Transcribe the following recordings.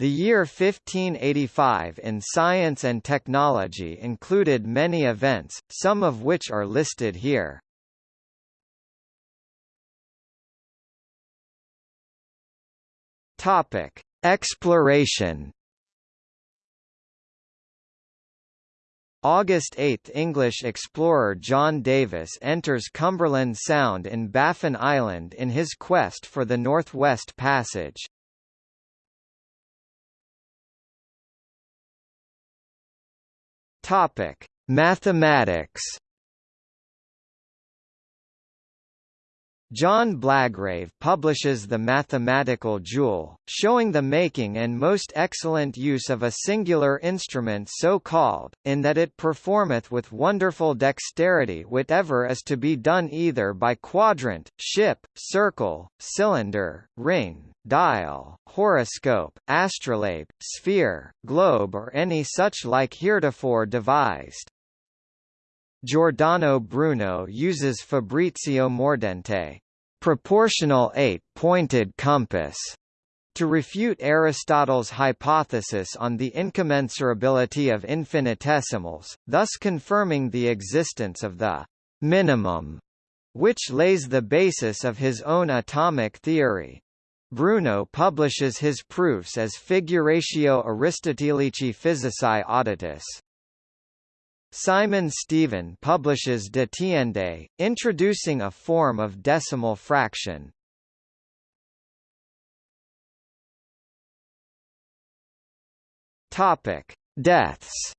The year 1585 in science and technology included many events, some of which are listed here. Topic: Exploration. August 8 – English explorer John Davis enters Cumberland Sound in Baffin Island in his quest for the Northwest Passage. Topic: Mathematics. John Blagrave publishes The Mathematical Jewel, showing the making and most excellent use of a singular instrument so called, in that it performeth with wonderful dexterity whatever is to be done either by quadrant, ship, circle, cylinder, ring, dial, horoscope, astrolabe, sphere, globe or any such like heretofore devised. Giordano Bruno uses Fabrizio Mordente proportional eight-pointed compass to refute Aristotle's hypothesis on the incommensurability of infinitesimals, thus confirming the existence of the minimum, which lays the basis of his own atomic theory. Bruno publishes his proofs as Figuratio Aristotelici Physicae Auditus. Simon Stevin publishes De Tiende, introducing a form of decimal fraction. Topic: Deaths.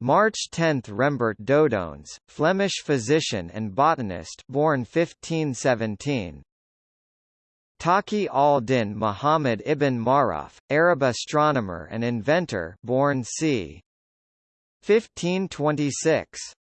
March 10 – Rembert Dodoens, Flemish physician and botanist born 1517. Taqi al-Din Muhammad ibn Maruf, Arab astronomer and inventor born c. 1526.